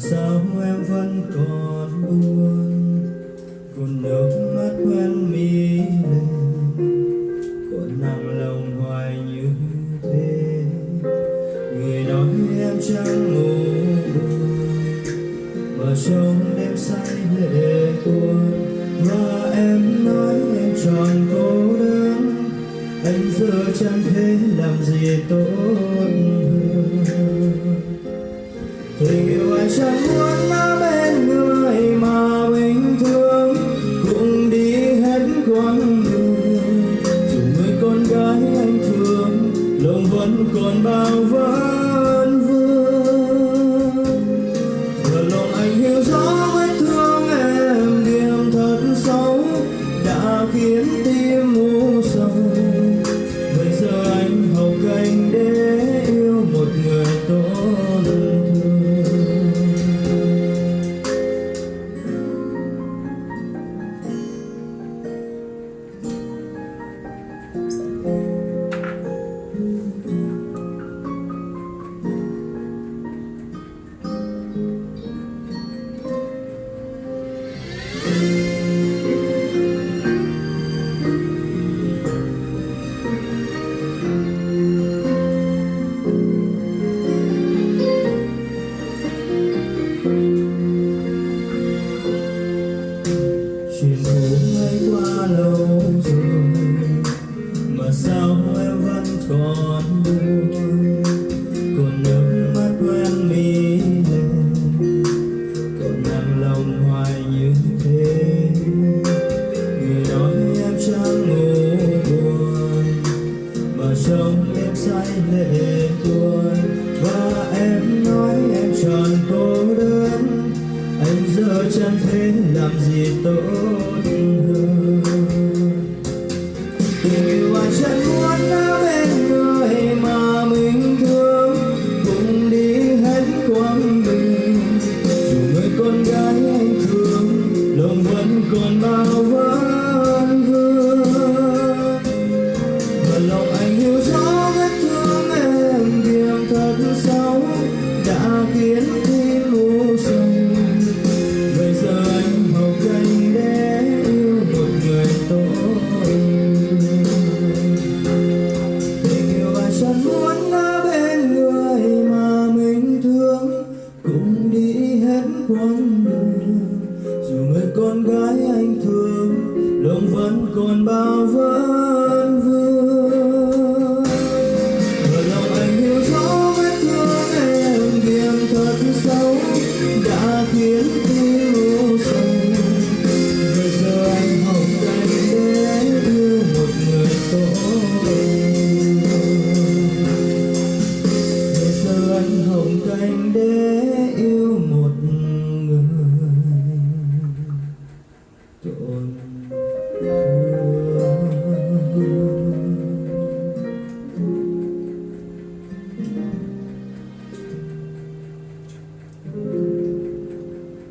sao em vẫn còn buồn? Còn nước mắt quen mi lên, còn nặng lòng hoài như thế. Người nói em chẳng ngủ mà trong đêm say lệ buồn. và em nói em tròn cô đơn, anh giờ chẳng thể làm gì tốt hơn. Tình dù người con gái anh thương lòng vẫn còn bao vấn còn buồn còn nước mắt quen mi lên còn nặng lòng hoài như thế người nói em chẳng ngủ buồn mà trong em say lệ tuôn và em nói em tròn cô đơn anh giờ chẳng thể làm gì tốt đã khiến tim u sầu bây giờ anh học cách để yêu một người tốt. Tình yêu anh chẳng muốn ở bên người mà mình thương cùng đi hết quãng đường. Dù người con gái anh thương lòng vẫn còn bao vấn